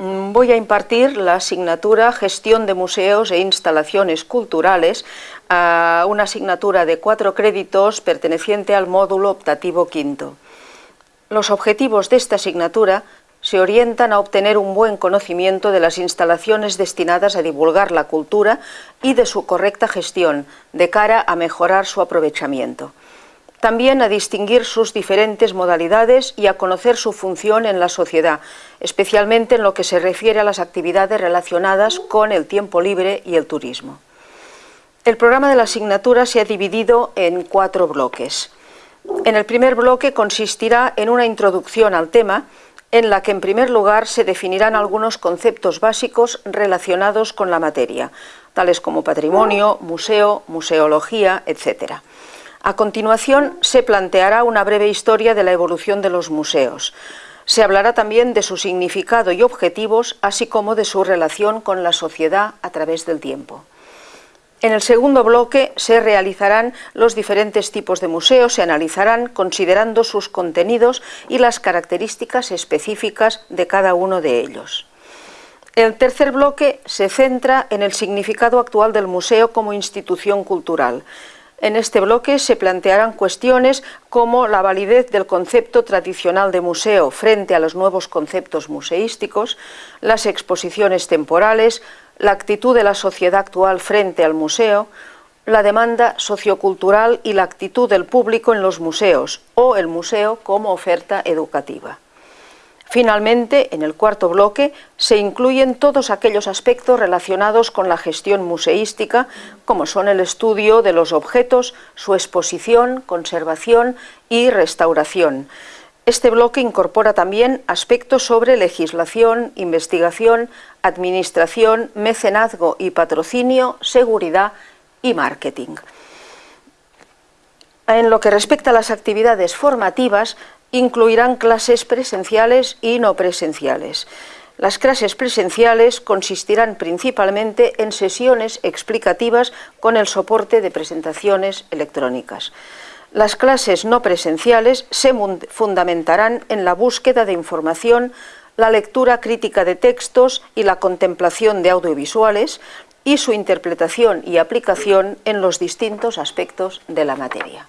mm, voy a impartir la asignatura Gestión de Museos e Instalaciones Culturales, una asignatura de cuatro créditos perteneciente al módulo optativo quinto. Los objetivos de esta asignatura se orientan a obtener un buen conocimiento de las instalaciones destinadas a divulgar la cultura y de su correcta gestión, de cara a mejorar su aprovechamiento también a distinguir sus diferentes modalidades y a conocer su función en la sociedad, especialmente en lo que se refiere a las actividades relacionadas con el tiempo libre y el turismo. El programa de la asignatura se ha dividido en cuatro bloques. En el primer bloque consistirá en una introducción al tema, en la que en primer lugar se definirán algunos conceptos básicos relacionados con la materia, tales como patrimonio, museo, museología, etc. A continuación se planteará una breve historia de la evolución de los museos. Se hablará también de su significado y objetivos, así como de su relación con la sociedad a través del tiempo. En el segundo bloque se realizarán los diferentes tipos de museos, se analizarán considerando sus contenidos y las características específicas de cada uno de ellos. El tercer bloque se centra en el significado actual del museo como institución cultural. En este bloque se plantearán cuestiones como la validez del concepto tradicional de museo frente a los nuevos conceptos museísticos, las exposiciones temporales, la actitud de la sociedad actual frente al museo, la demanda sociocultural y la actitud del público en los museos o el museo como oferta educativa. Finalmente, en el cuarto bloque, se incluyen todos aquellos aspectos relacionados con la gestión museística, como son el estudio de los objetos, su exposición, conservación y restauración. Este bloque incorpora también aspectos sobre legislación, investigación, administración, mecenazgo y patrocinio, seguridad y marketing. En lo que respecta a las actividades formativas, incluirán clases presenciales y no presenciales. Las clases presenciales consistirán principalmente en sesiones explicativas con el soporte de presentaciones electrónicas. Las clases no presenciales se fundamentarán en la búsqueda de información, la lectura crítica de textos y la contemplación de audiovisuales y su interpretación y aplicación en los distintos aspectos de la materia.